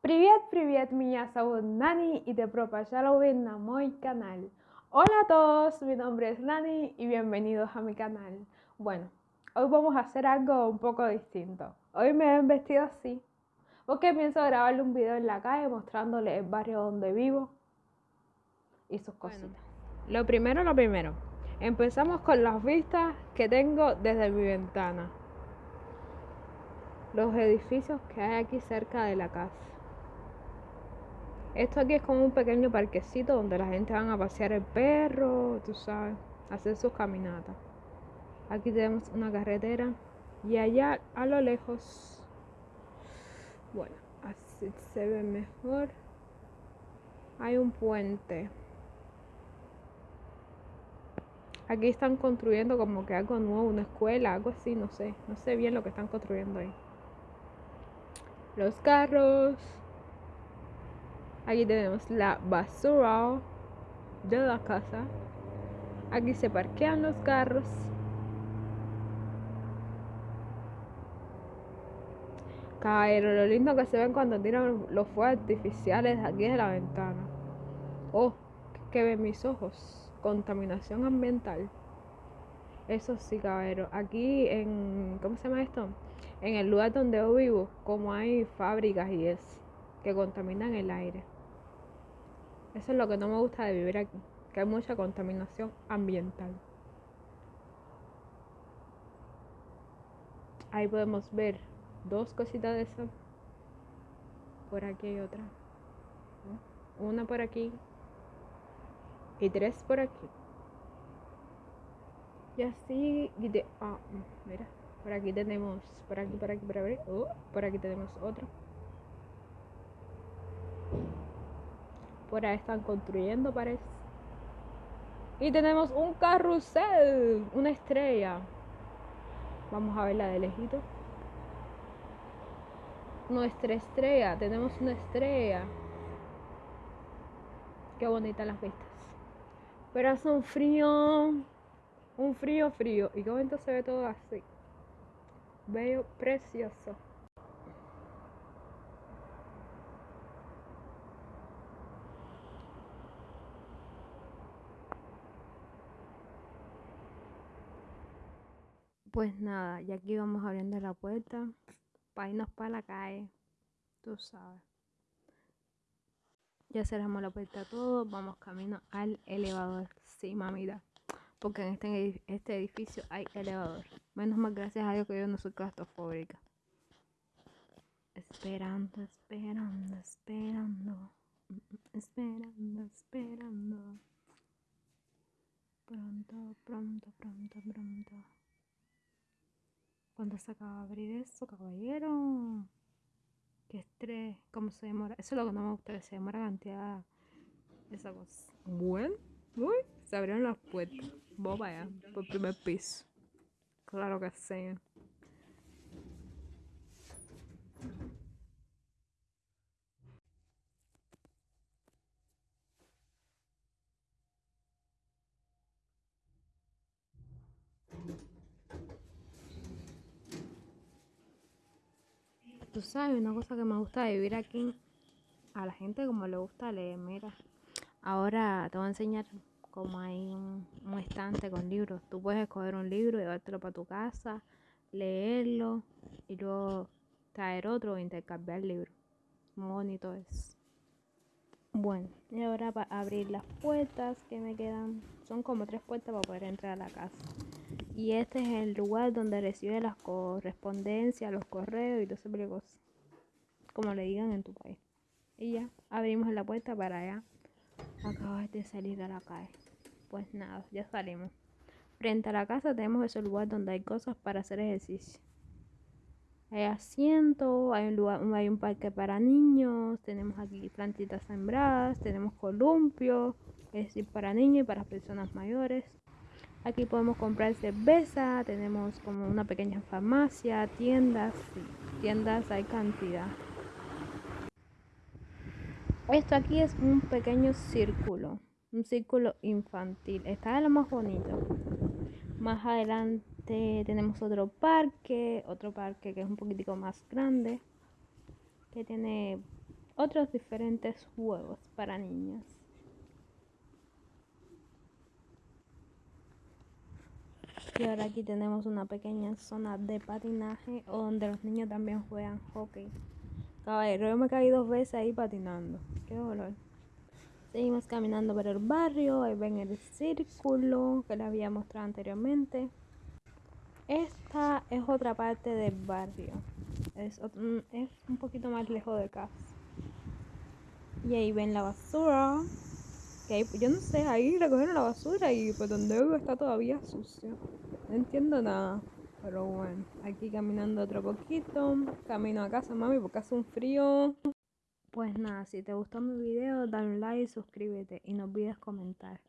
Привет, привет, меня зовут Nani y te пожаловать на мой canal. Hola a todos, mi nombre es Nani y bienvenidos a mi canal. Bueno, hoy vamos a hacer algo un poco distinto. Hoy me he vestido así porque pienso grabarle un video en la calle mostrándole el barrio donde vivo y sus cositas. lo primero, lo primero. Empezamos con las vistas que tengo desde mi ventana. Los edificios que hay aquí cerca de la casa. Esto aquí es como un pequeño parquecito donde la gente van a pasear el perro, tú sabes, hacer sus caminatas. Aquí tenemos una carretera y allá a lo lejos, bueno, así se ve mejor. Hay un puente. Aquí están construyendo como que algo nuevo, una escuela, algo así, no sé. No sé bien lo que están construyendo ahí. Los carros. Aquí tenemos la basura de la casa. Aquí se parquean los carros. Caballero, lo lindo que se ven cuando tiran los fuegos artificiales aquí de la ventana. Oh, que ven mis ojos. Contaminación ambiental. Eso sí, caballero. Aquí en. ¿Cómo se llama esto? En el lugar donde yo vivo, como hay fábricas y es que contaminan el aire. Eso es lo que no me gusta de vivir aquí, que hay mucha contaminación ambiental. Ahí podemos ver dos cositas de eso. Por aquí hay otra. Una por aquí. Y tres por aquí. Y así. Y ah, mira. Por aquí tenemos. Por aquí, por aquí, por aquí. Oh, por aquí tenemos otro. Ahí están construyendo, parece. Y tenemos un carrusel, una estrella. Vamos a verla de lejito. Nuestra estrella, tenemos una estrella. Qué bonita las vistas. Pero hace un frío, un frío, frío. Y qué bonito se ve todo así. Bello, precioso. Pues nada, ya aquí vamos abriendo la puerta para irnos para la calle. Tú sabes. Ya cerramos la puerta todo, vamos camino al elevador. Sí, mamita. Porque en este, este edificio hay elevador. Menos mal gracias a Dios que yo no soy claustrofóbica. Esperando, esperando, esperando. Esperando, esperando. Pronto, pronto, pronto, pronto. ¿Cuándo se acaba de abrir eso, caballero? Qué estrés, cómo se demora. Eso es lo que no me gusta, se demora cantidad. Esa cosa. Bueno, uy, se abrieron las puertas. Vos vaya, por primer piso. Claro que sí. Tú sabes, una cosa que me gusta de vivir aquí, a la gente como le gusta leer, mira. Ahora te voy a enseñar cómo hay un, estante con libros. Tú puedes escoger un libro, llevártelo para tu casa, leerlo y luego traer otro o intercambiar el libro. Muy bonito es. Bueno, y ahora para abrir las puertas que me quedan, son como tres puertas para poder entrar a la casa. Y este es el lugar donde recibe las correspondencias, los correos y todo ese cosas. Como le digan en tu país. Y ya, abrimos la puerta para allá. Acabas de salir a la calle. Pues nada, ya salimos. Frente a la casa tenemos ese lugar donde hay cosas para hacer ejercicio. Hay asiento, hay un lugar, hay un parque para niños, tenemos aquí plantitas sembradas, tenemos columpio, es decir, para niños y para personas mayores. Aquí podemos comprar cerveza, tenemos como una pequeña farmacia, tiendas, tiendas hay cantidad. Esto aquí es un pequeño círculo, un círculo infantil. Está de lo más bonito. Más adelante tenemos otro parque, otro parque que es un poquitico más grande, que tiene otros diferentes juegos para niñas. Y ahora aquí tenemos una pequeña zona de patinaje donde los niños también juegan hockey. Caballero, yo me caí dos veces ahí patinando. Qué dolor. Seguimos caminando por el barrio. Ahí ven el círculo que les había mostrado anteriormente. Esta es otra parte del barrio. Es, es un poquito más lejos de casa. Y ahí ven la basura. Que yo no sé, ahí recogieron la basura y pues donde vivo está todavía sucio. No entiendo nada. Pero bueno, aquí caminando otro poquito. Camino a casa, mami, porque hace un frío. Pues nada, si te gustó mi video, dale un like, suscríbete y no olvides comentar.